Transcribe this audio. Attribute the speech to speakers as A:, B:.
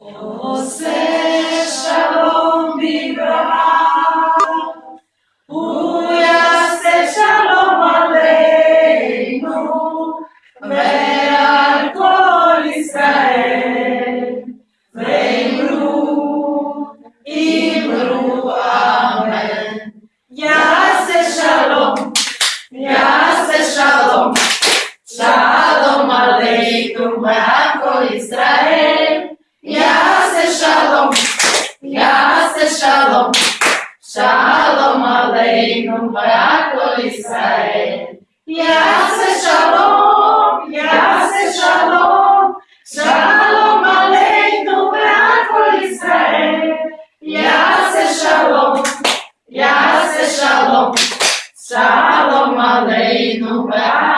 A: Oh, say shalom, Bibraham. Aleinu. Ve'al kol Israel. Imru, amen. Yeah. כל ישראל. יעשה שלום, יעשה שלום, שלום עלינו ועל כל ישראל. יעשה שלום, יעשה שלום, שלום עלינו ועל כל ישראל. יעשה שלום, יעשה שלום, שלום עלינו ועל